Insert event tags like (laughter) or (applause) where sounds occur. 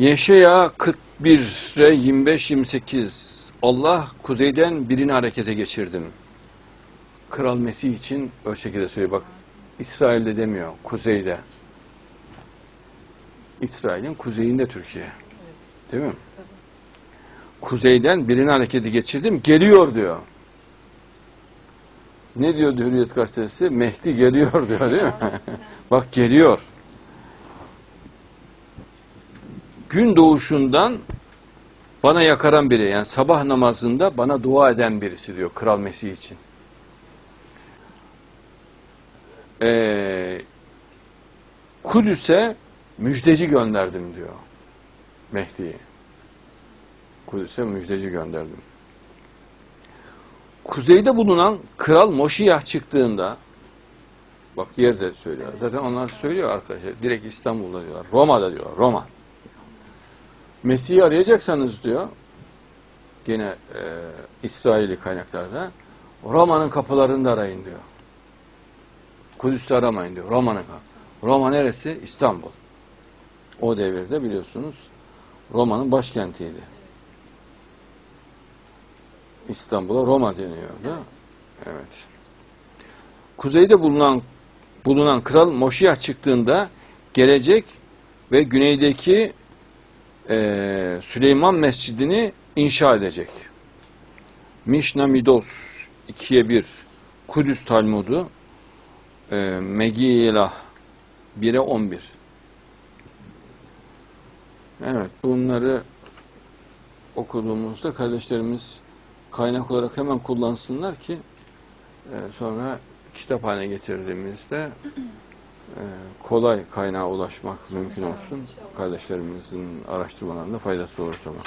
Yeşaya 41'e 25-28 Allah kuzeyden birini harekete geçirdim. Kral Mesih için o şekilde söylüyor. Bak İsrail'de demiyor, kuzeyde. İsrail'in kuzeyinde Türkiye. Değil mi? Kuzeyden birini harekete geçirdim, geliyor diyor. Ne diyor Hürriyet Gazetesi? Mehdi geliyor diyor değil mi? (laughs) Bak geliyor. Gün doğuşundan bana yakaran biri yani sabah namazında bana dua eden birisi diyor Kral Mesih için. Ee, Kudüs'e müjdeci gönderdim diyor Mehdi'yi. Kudüs'e müjdeci gönderdim. Kuzeyde bulunan Kral Moşiyah çıktığında bak yerde söylüyor. Zaten onlar söylüyor arkadaşlar. Direkt İstanbul'da diyorlar. Roma'da diyorlar. Roma. Mesih'i arayacaksanız diyor gene e, İsraili kaynaklarda Roma'nın kapılarında arayın diyor. Kudüs'te aramayın diyor. Roma'nın kapı. Roma neresi? İstanbul. O devirde biliyorsunuz Roma'nın başkentiydi. İstanbul'a Roma deniyordu. Evet. Kuzeyde bulunan bulunan kral Moşiyah çıktığında gelecek ve güneydeki e, Süleyman Mescidini inşa edecek. Mişna Midos 2'ye 1 Kudüs Talmudu e, Megilah 1'e 11 Evet bunları okuduğumuzda kardeşlerimiz kaynak olarak hemen kullansınlar ki e, sonra kitap haline getirdiğimizde kolay kaynağa ulaşmak mümkün olsun. Kardeşlerimizin araştırmalarında faydası olur zaman.